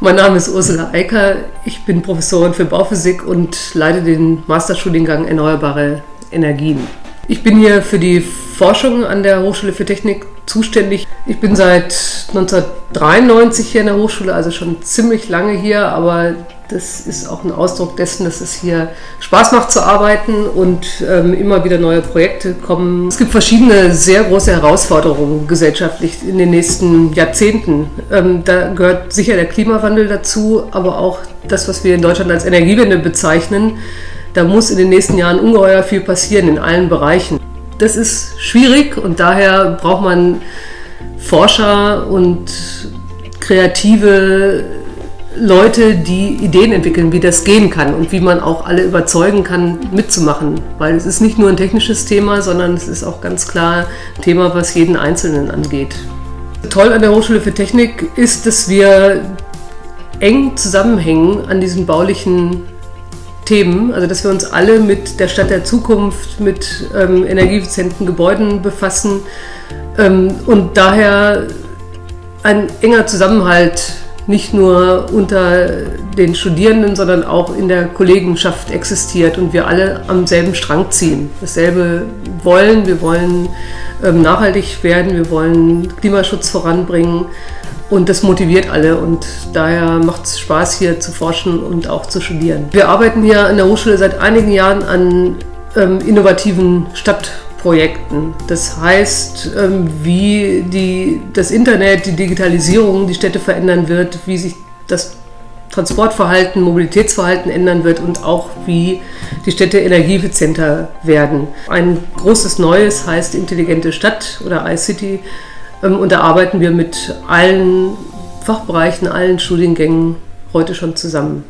Mein Name ist Ursula Eicker. Ich bin Professorin für Bauphysik und leite den Masterstudiengang Erneuerbare Energien. Ich bin hier für die Forschung an der Hochschule für Technik zuständig. Ich bin seit 1993 hier in der Hochschule, also schon ziemlich lange hier, aber das ist auch ein Ausdruck dessen, dass es hier Spaß macht zu arbeiten und ähm, immer wieder neue Projekte kommen. Es gibt verschiedene sehr große Herausforderungen gesellschaftlich in den nächsten Jahrzehnten. Ähm, da gehört sicher der Klimawandel dazu, aber auch das, was wir in Deutschland als Energiewende bezeichnen. Da muss in den nächsten Jahren ungeheuer viel passieren in allen Bereichen. Das ist schwierig und daher braucht man Forscher und kreative Leute, die Ideen entwickeln, wie das gehen kann und wie man auch alle überzeugen kann, mitzumachen. Weil es ist nicht nur ein technisches Thema, sondern es ist auch ganz klar ein Thema, was jeden Einzelnen angeht. Toll an der Hochschule für Technik ist, dass wir eng zusammenhängen an diesen baulichen Themen, also dass wir uns alle mit der Stadt der Zukunft, mit ähm, energieeffizienten Gebäuden befassen ähm, und daher ein enger Zusammenhalt nicht nur unter den Studierenden, sondern auch in der Kollegenschaft existiert und wir alle am selben Strang ziehen. Dasselbe wollen, wir wollen ähm, nachhaltig werden, wir wollen Klimaschutz voranbringen und das motiviert alle und daher macht es Spaß hier zu forschen und auch zu studieren. Wir arbeiten hier an der Hochschule seit einigen Jahren an ähm, innovativen Stadtprojekten. Projekten. Das heißt, ähm, wie die, das Internet, die Digitalisierung die Städte verändern wird, wie sich das Transportverhalten, Mobilitätsverhalten ändern wird und auch wie die Städte energieeffizienter werden. Ein großes Neues heißt intelligente Stadt oder iCity ähm, und da arbeiten wir mit allen Fachbereichen, allen Studiengängen heute schon zusammen.